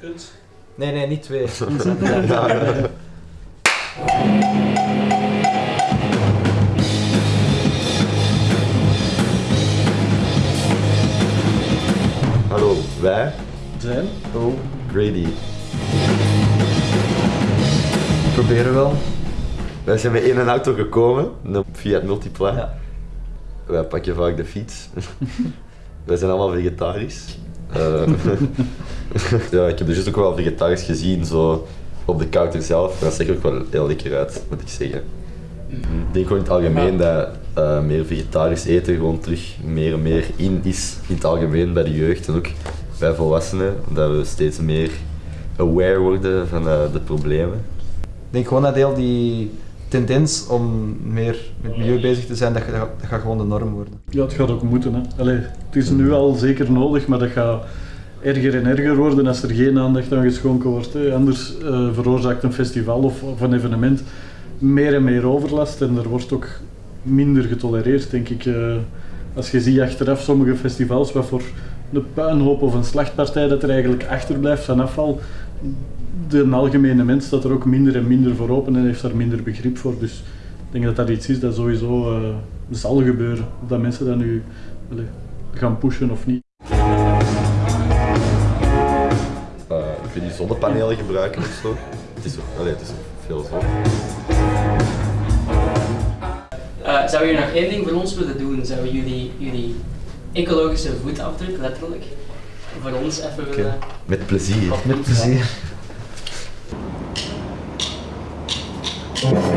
Kunt. Nee, nee, niet twee. Hallo, wij, Zijn. Oh, Grady. proberen wel. Wij zijn met één auto gekomen, een Fiat Multipla. Ja. Wij pakken vaak de fiets. Wij zijn allemaal vegetarisch. Eh, ja, ik heb dus ook wel vegetarisch gezien, zo op de counter zelf. Dat zag er ook wel heel lekker uit, moet ik zeggen. Ik denk gewoon in het algemeen dat eh, meer vegetarisch eten gewoon terug meer en meer in is. In het algemeen bij de jeugd en ook bij volwassenen. Dat we steeds meer aware worden van eh, de problemen. Ik denk gewoon dat heel die tendens om meer met milieu bezig te zijn, dat, gaat- dat gaat gewoon de norm worden. Ja, het gaat ook moeten. Hè. Het is nu al zeker nodig, maar dat gaat erger en erger worden als er geen aandacht aan geschonken wordt. Anders eh, veroorzaakt een festival of, of een evenement meer en meer overlast en er wordt ook minder getolereerd, denk ik. Eh, als je ziet achteraf sommige festivals, wat voor een puinhoop of een slachtpartij dat er eigenlijk achterblijft van afval, de algemene mens staat er ook minder en minder voor open en heeft daar minder begrip voor. Dus ik denk dat dat iets is dat sowieso eh, zal gebeuren. Of dat mensen dat nu allee, gaan pushen of niet. Uh, ik vind die zonnepanelen gebruiken of zo. Het is allee, het is veel zo. Eh, zou je nog één ding voor ons willen doen? Zou je jullie, jullie ecologische voetafdruk, letterlijk, voor ons even willen... Met plezier. Met plezier. Thank you.